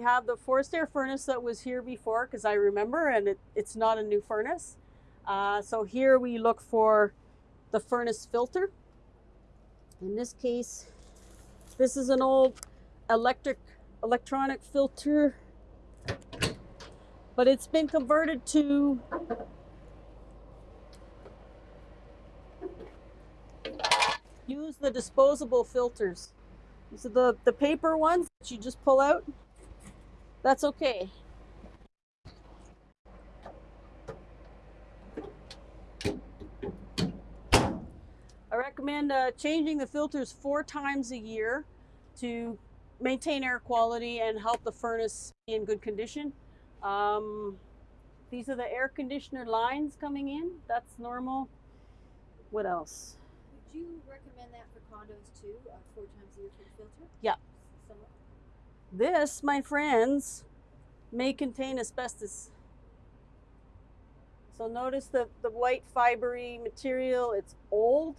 we have the forced air furnace that was here before because I remember and it, it's not a new furnace. Uh, so here we look for the furnace filter. In this case, this is an old electric electronic filter, but it's been converted to use the disposable filters. So the, the paper ones that you just pull out, that's okay. I recommend uh, changing the filters four times a year to maintain air quality and help the furnace be in good condition. Um, these are the air conditioner lines coming in. That's normal. What else? Would you recommend that for condos too, uh, four times a year for the filter? Yeah. Somewhat? This, my friends, may contain asbestos. So notice the, the white fibery material, it's old.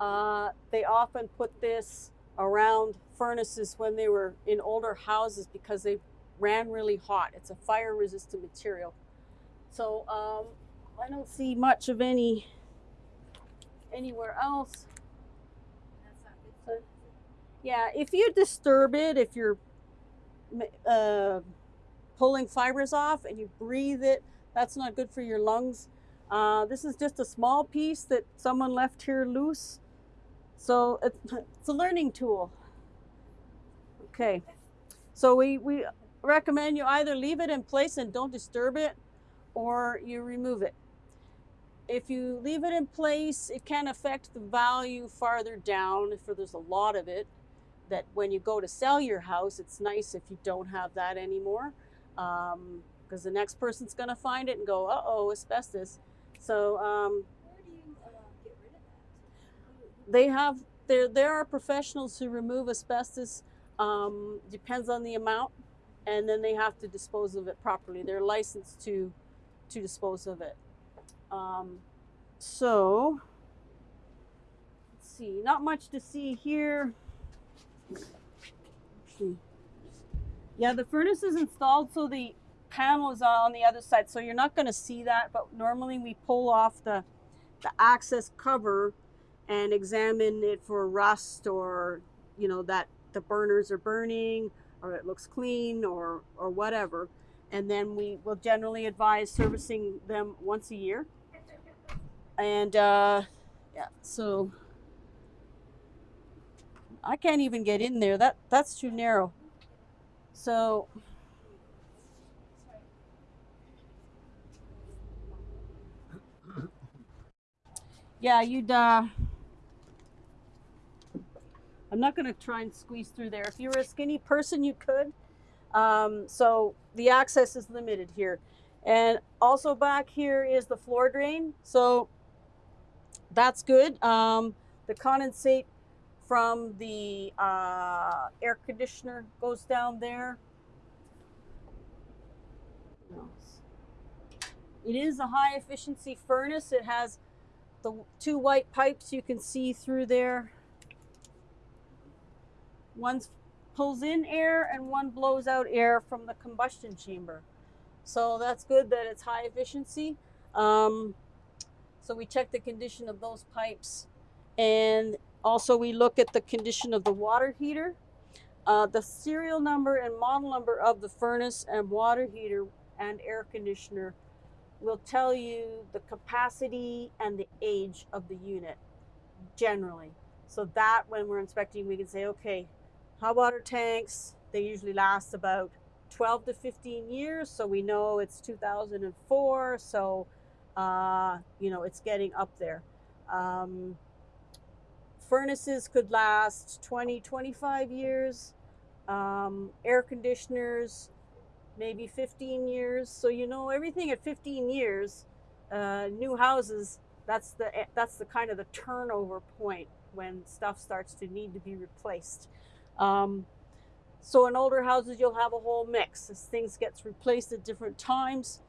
Uh, they often put this around furnaces when they were in older houses because they ran really hot. It's a fire resistant material. So um, I don't see much of any anywhere else. That's not good. for- Yeah, if you disturb it, if you're uh, pulling fibers off and you breathe it, that's not good for your lungs. Uh, this is just a small piece that someone left here loose. So it, it's a learning tool. Okay, so we, we recommend you either leave it in place and don't disturb it or you remove it. If you leave it in place, it can affect the value farther down if there's a lot of it that when you go to sell your house, it's nice if you don't have that anymore, because the next person's going to find it and go, "Uh oh, asbestos." So um, Where do you uh, get rid of that? Who- who- they have there there are professionals who remove asbestos. Um, depends on the amount, and then they have to dispose of it properly. They're licensed to to dispose of it. Um, so let's see, not much to see here. See. Yeah, the furnace is installed so the panel is on the other side, so you're not going to see that. But normally we pull off the the access cover and examine it for rust or you know that the burners are burning or it looks clean or or whatever and then we will generally advise servicing them once a year and uh yeah so i can't even get in there. That that's too narrow. So yeah you'd uh i'm not going to try and squeeze through there. If you were a skinny person you could. Um, so the access is limited here. And also back here is the floor drain. So that's good. Um, the condensate from the uh, air conditioner goes down there it is a high efficiency furnace it has the two white pipes you can see through there. One pulls in air and one blows out air from the combustion chamber. So that's good that it's high efficiency. Um, so we check the condition of those pipes and also we look at the condition of the water heater. Uh, the serial number and model number of the furnace and water heater and air conditioner will tell you the capacity and the age of the unit generally. So that when we're inspecting, we can say, okay, hot water tanks, they usually last about 12 to 15 years. So we know it's 2004. So, uh, you know, it's getting up there. Um, furnaces could last 20, 25 years. Um, air conditioners, maybe 15 years. So you know everything at 15 years, uh, new houses. That's the that's the kind of the turnover point when stuff starts to need to be replaced. Um, so in older houses, you'll have a whole mix as things gets replaced at different times.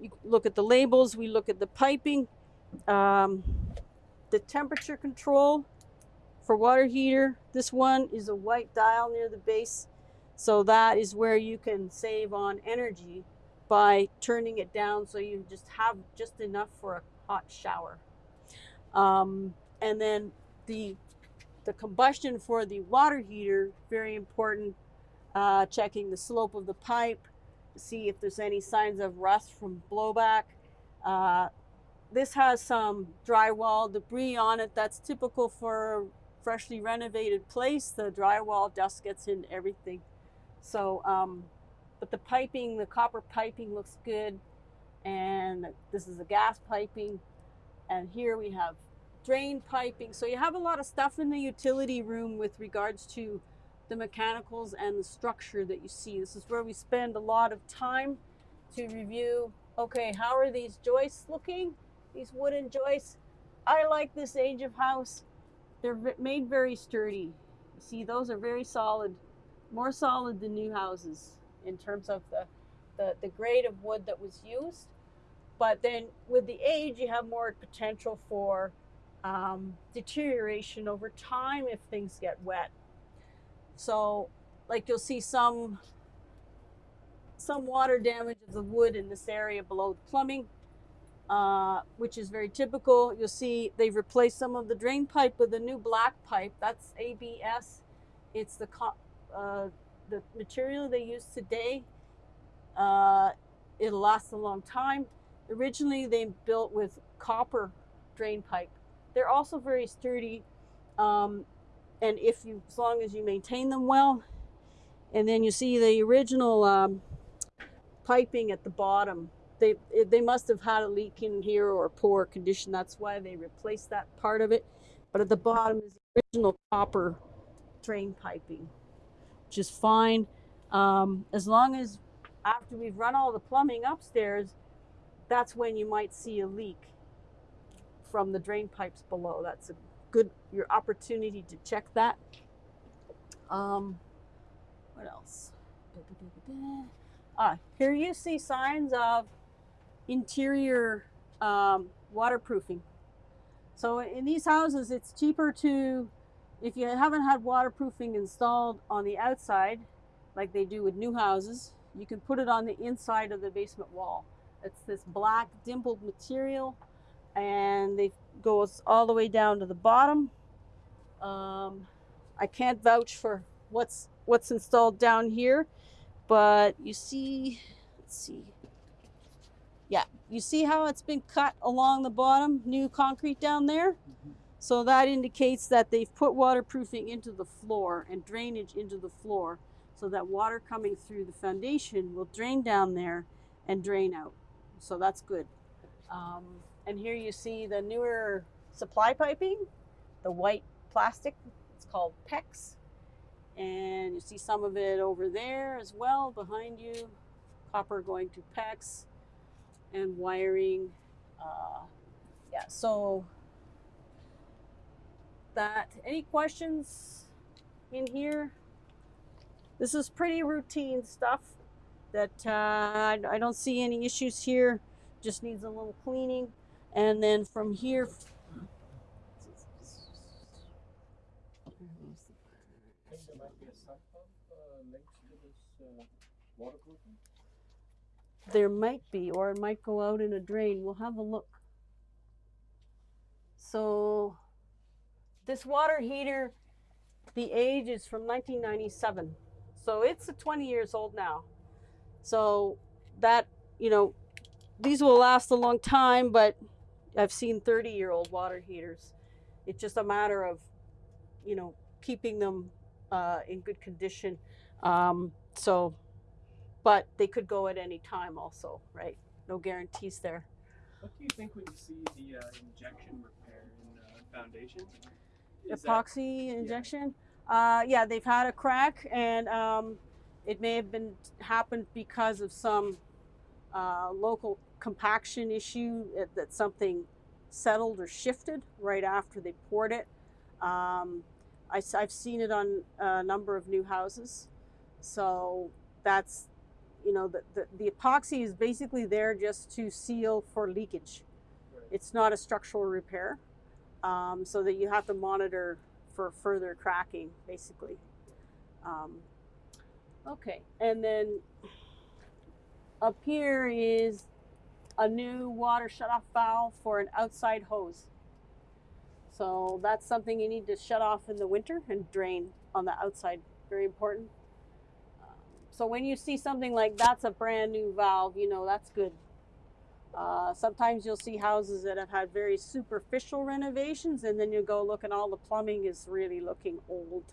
You look at the labels. We look at the piping, um, the temperature control for water heater. This one is a white dial near the base. So that is where you can save on energy by turning it down so you just have just enough for a hot shower. Um, and then the the combustion for the water heater very important. Uh, checking the slope of the pipe, see if there's any signs of rust from blowback. Uh, this has some drywall debris on it. That's typical for a freshly renovated place. The drywall dust gets in everything. So, um, but the piping, the copper piping looks good. And this is the gas piping. And here we have drain piping. So you have a lot of stuff in the utility room with regards to the mechanicals and the structure that you see. This is where we spend a lot of time to review, okay, how are these joists looking? These wooden joists. I like this age of house. They're made very sturdy. You see, those are very solid, more solid than new houses in terms of the, the, the grade of wood that was used. But then with the age, you have more potential for um, deterioration over time if things get wet. So, like you'll see some some water damage of the wood in this area below the plumbing, uh, which is very typical. You'll see they've replaced some of the drain pipe with a new black pipe. That's ABS. It's the uh, the material they use today. Uh, it'll last a long time. Originally, they built with copper drain pipe. They're also very sturdy, um, and if you, as long as you maintain them well, and then you see the original um, piping at the bottom. They they must have had a leak in here or poor condition. That's why they replaced that part of it. But at the bottom is the original copper drain piping, which is fine. Um, as long as after we've run all the plumbing upstairs, that's when you might see a leak from the drain pipes below. That's a good your opportunity to check that. Um, what else? Ah, here you see signs of interior um, waterproofing. So in these houses, it's cheaper to, if you haven't had waterproofing installed on the outside, like they do with new houses, you can put it on the inside of the basement wall. It's this black dimpled material, and it goes all the way down to the bottom. Um, I can't vouch for what's what's installed down here, but you see, let's see. You see how it's been cut along the bottom, new concrete down there? So that indicates that they've put waterproofing into the floor and drainage into the floor so that water coming through the foundation will drain down there and drain out. So that's good. Um, and here you see the newer supply piping, the white plastic. It's called PEX. And you see some of it over there as well behind you. Copper going to PEX and wiring. Uh, yeah, so that. Any questions in here? This is pretty routine stuff that uh, I I don't see any issues here. Just needs a little cleaning. And then from here, think there there might be, or it might go out in a drain. We'll have a look. So, this water heater, the age is from 1997. So, it's a 20 years old now. So, that, you know, these will last a long time, but I've seen 30 year old water heaters. It's just a matter of, you know, keeping them uh, in good condition. Um, so, but they could go at any time also, right? No guarantees there. What do you think when you see the uh, injection repair in uh, foundation? Is that- Epoxy injection. Uh, yeah, they've had a crack, and um, it may have been happened because of some uh, local compaction issue uh, that something settled or shifted right after they poured it. Um, I, have seen it on a number of new houses, so that's you know the, the, the epoxy is basically there just to seal for leakage. Right. It's not a structural repair, um, so that you have to monitor for further cracking, basically. Um, Okay, and then up here is a new water shutoff valve for an outside hose. So that's something you need to shut off in the winter and drain on the outside. Very important. So when you see something like that's a brand new valve, you know that's good. Uh, sometimes you'll see houses that have had very superficial renovations, and then you go look and all the plumbing is really looking old.